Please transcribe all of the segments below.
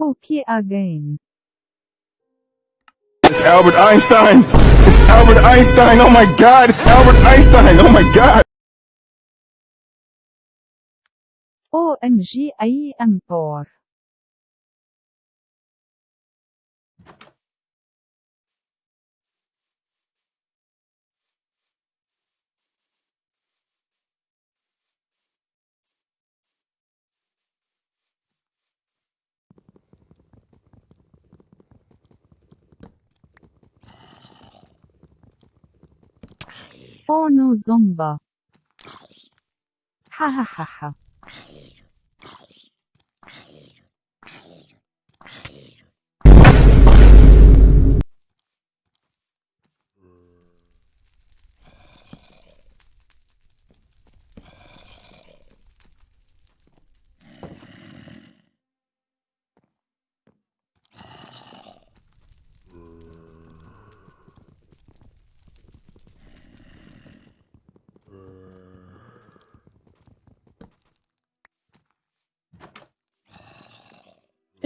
Okay again. It's Albert Einstein! It's Albert Einstein! Oh my god! It's Albert Einstein! Oh my god! OMG I am poor. No Zomba. Ha ha ha ha.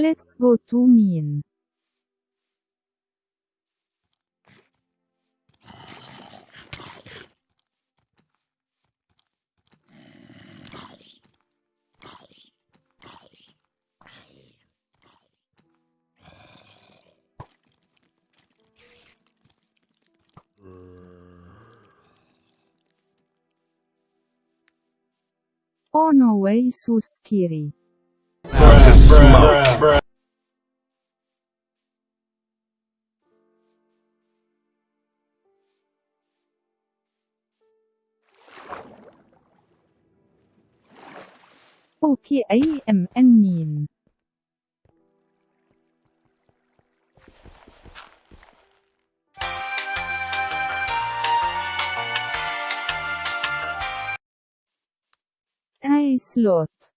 Let's go to mean. Oh no way. To smoke. Okay I am and mean. I slot.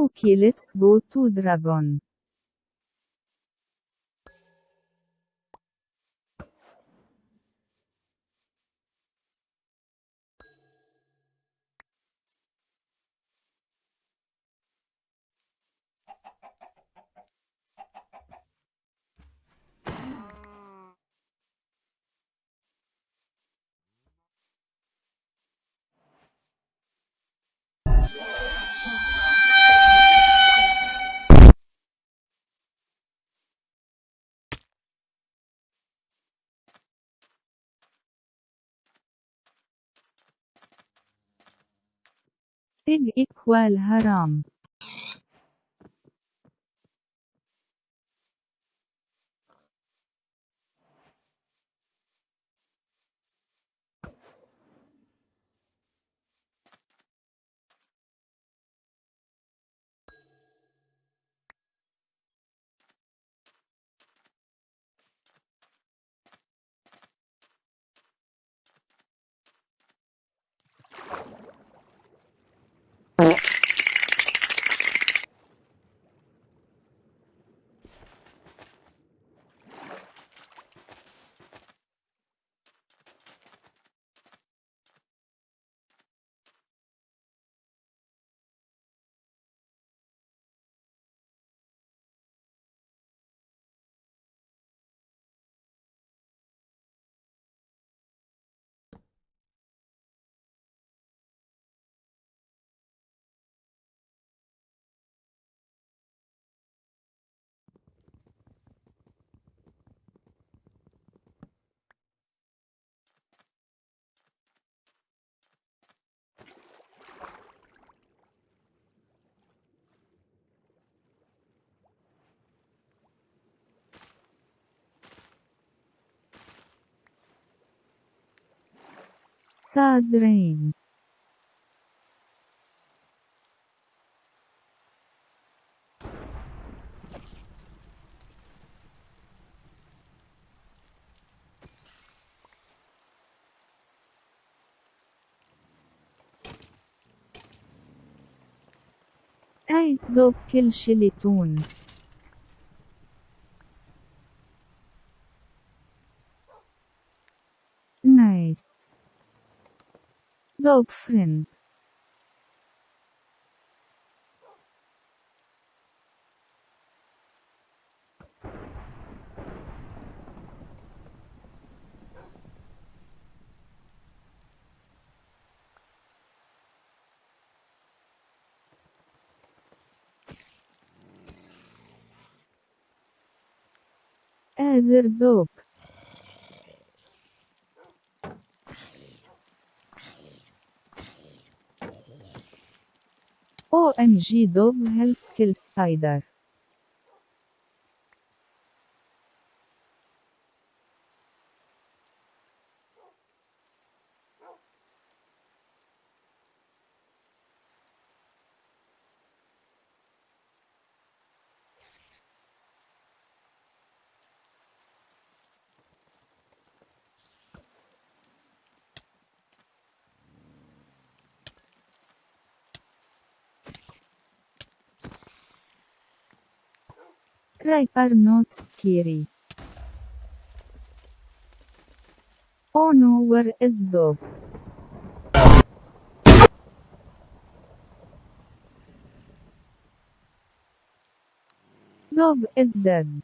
Okay let's go to dragon. فيج إكوال هرام صادرين ايس دوب كل شلتون دوب فريند قادر دوب او ام جي دوب Right are not scary. Oh no, where is dog? Dog is dead.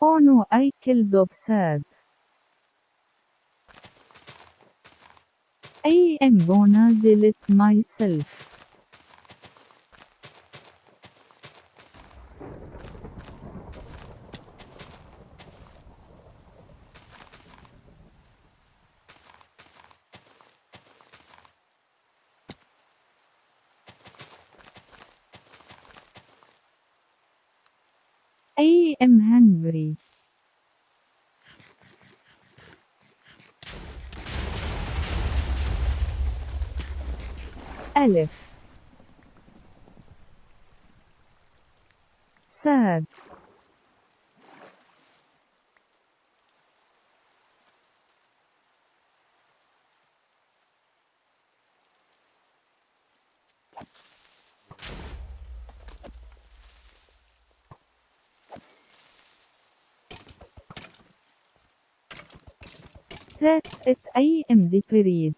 Oh no, I killed dog sad. I am gonna delete myself. Am hungry. ألف sad That's it I am the period.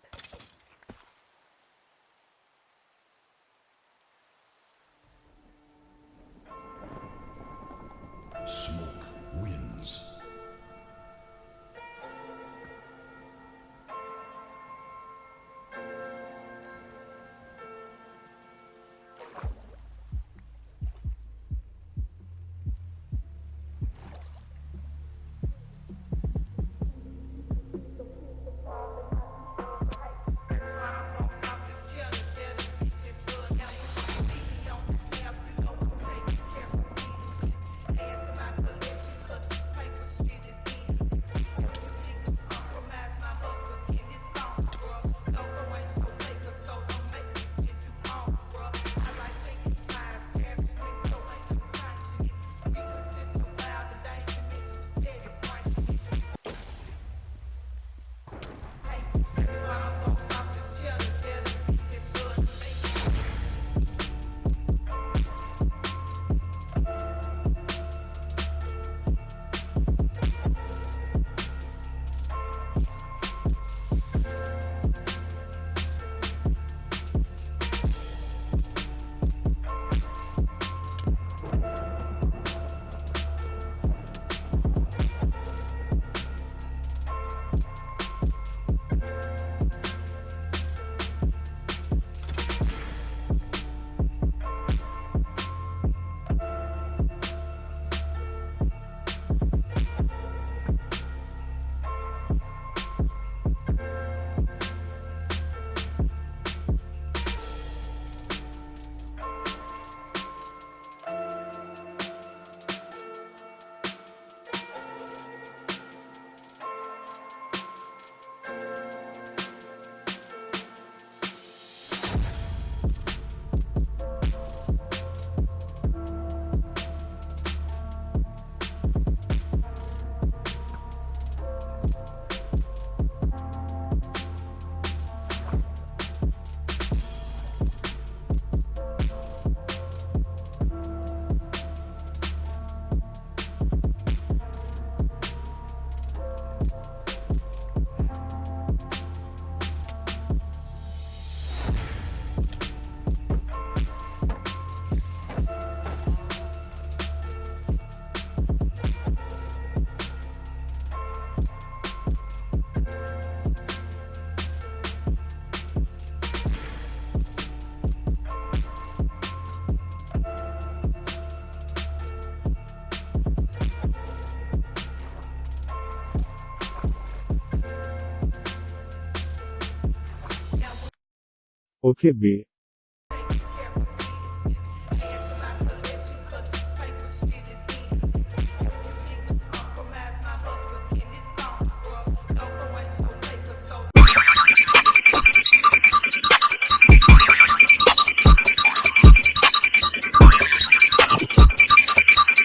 Okay B.